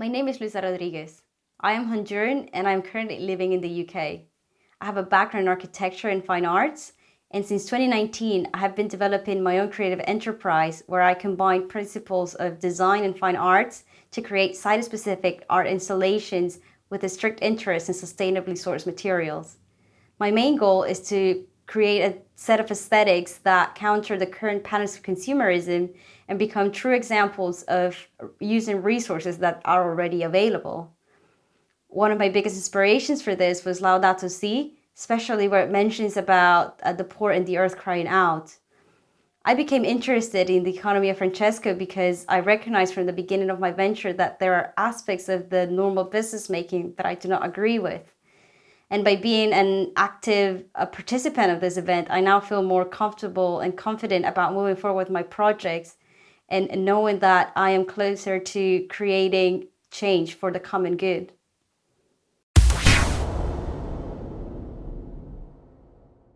My name is Luisa Rodriguez. I am Honduran and I'm currently living in the UK. I have a background in architecture and fine arts and since 2019 I have been developing my own creative enterprise where I combine principles of design and fine arts to create site-specific art installations with a strict interest in sustainably sourced materials. My main goal is to create a set of aesthetics that counter the current patterns of consumerism and become true examples of using resources that are already available. One of my biggest inspirations for this was Laudato Si, especially where it mentions about uh, the poor and the earth crying out. I became interested in the economy of Francesco because I recognized from the beginning of my venture that there are aspects of the normal business making that I do not agree with. And by being an active participant of this event, I now feel more comfortable and confident about moving forward with my projects and knowing that I am closer to creating change for the common good.